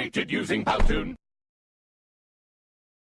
created using Powtoon.